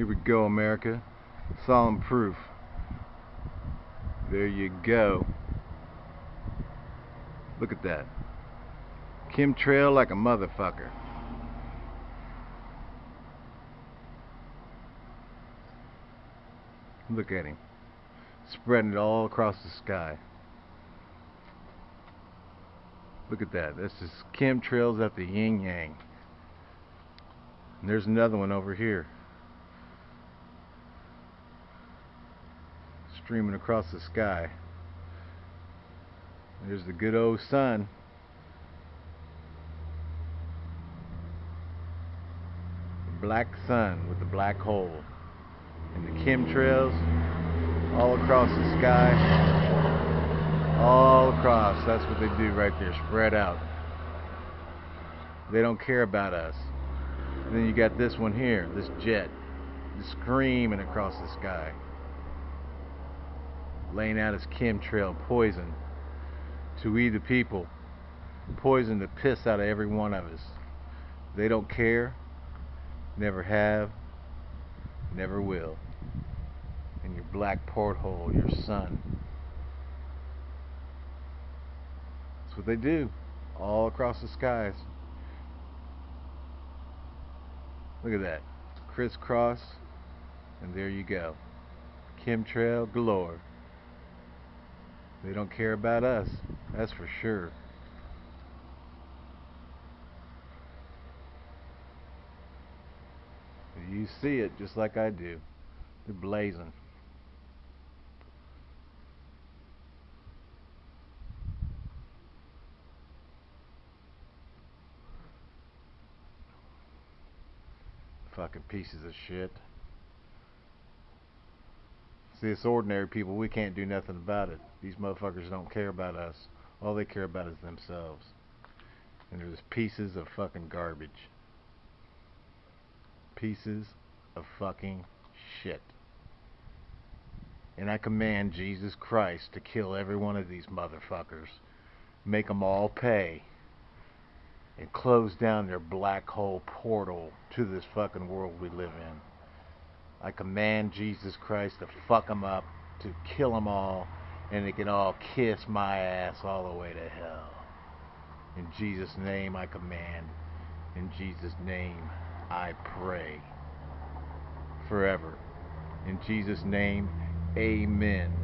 Here we go, America. Solemn proof. There you go. Look at that. Chemtrail like a motherfucker. Look at him. Spreading it all across the sky. Look at that. This is chemtrails at the yin yang. And there's another one over here. Streaming across the sky. There's the good old sun. The black sun with the black hole. And the chemtrails all across the sky. All across. That's what they do right there. Spread out. They don't care about us. And then you got this one here, this jet, screaming across the sky, laying out his chemtrail poison to we the people, poison the piss out of every one of us. They don't care, never have, never will. And your black porthole, your sun. That's what they do, all across the skies. Look at that. Crisscross. And there you go. Chemtrail galore. They don't care about us. That's for sure. You see it just like I do. They're blazing. Fucking pieces of shit. See, it's ordinary people. We can't do nothing about it. These motherfuckers don't care about us. All they care about is themselves. And they're just pieces of fucking garbage. Pieces of fucking shit. And I command Jesus Christ to kill every one of these motherfuckers. Make them all pay and close down their black hole portal to this fucking world we live in. I command Jesus Christ to fuck them up, to kill them all, and they can all kiss my ass all the way to hell. In Jesus' name I command. In Jesus' name I pray. Forever. In Jesus' name, amen.